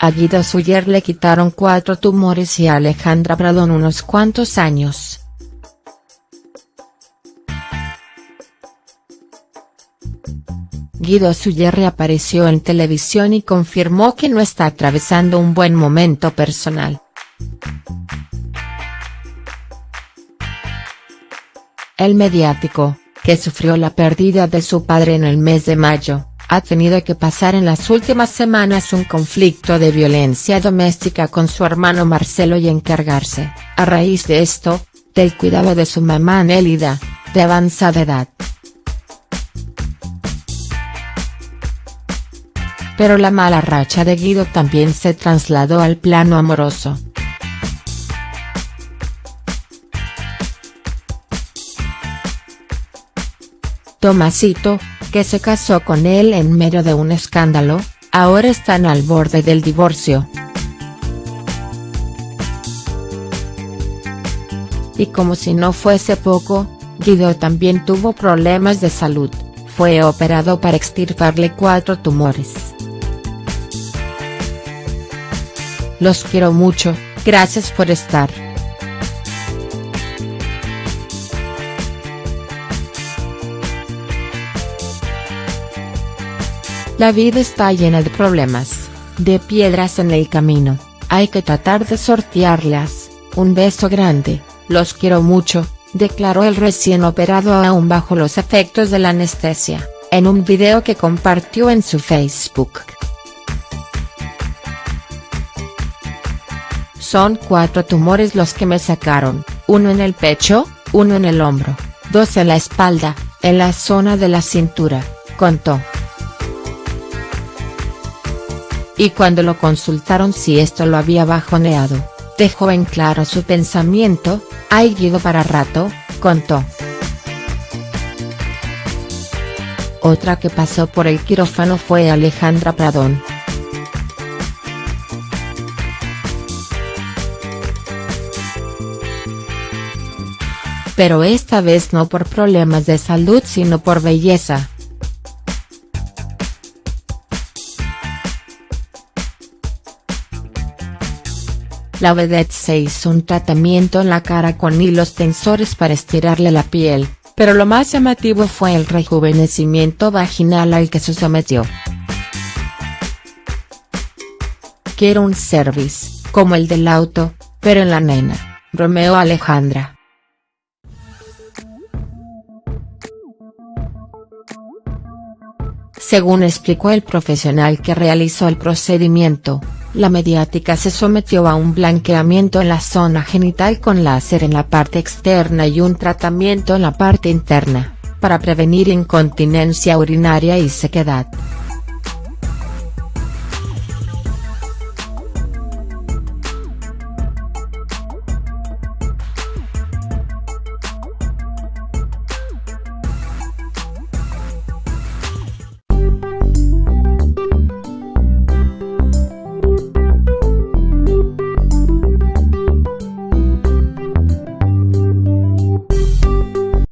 A Guido Suyer le quitaron cuatro tumores y a Alejandra Pradón unos cuantos años. Guido Suyer reapareció en televisión y confirmó que no está atravesando un buen momento personal. El mediático, que sufrió la pérdida de su padre en el mes de mayo, ha tenido que pasar en las últimas semanas un conflicto de violencia doméstica con su hermano Marcelo y encargarse, a raíz de esto, del cuidado de su mamá Nélida, de avanzada edad. Pero la mala racha de Guido también se trasladó al plano amoroso. Tomasito, que se casó con él en medio de un escándalo, ahora están al borde del divorcio. Y como si no fuese poco, Guido también tuvo problemas de salud, fue operado para extirparle cuatro tumores. Los quiero mucho, gracias por estar. La vida está llena de problemas, de piedras en el camino, hay que tratar de sortearlas, un beso grande, los quiero mucho, declaró el recién operado aún bajo los efectos de la anestesia, en un video que compartió en su Facebook. Son cuatro tumores los que me sacaron, uno en el pecho, uno en el hombro, dos en la espalda, en la zona de la cintura, contó. Y cuando lo consultaron si esto lo había bajoneado, dejó en claro su pensamiento, hay Guido para rato, contó. Otra que pasó por el quirófano fue Alejandra Pradón. Pero esta vez no por problemas de salud sino por belleza. La vedette se hizo un tratamiento en la cara con hilos tensores para estirarle la piel, pero lo más llamativo fue el rejuvenecimiento vaginal al que se sometió. Quiero un service, como el del auto, pero en la nena, Romeo Alejandra. Según explicó el profesional que realizó el procedimiento, la mediática se sometió a un blanqueamiento en la zona genital con láser en la parte externa y un tratamiento en la parte interna, para prevenir incontinencia urinaria y sequedad.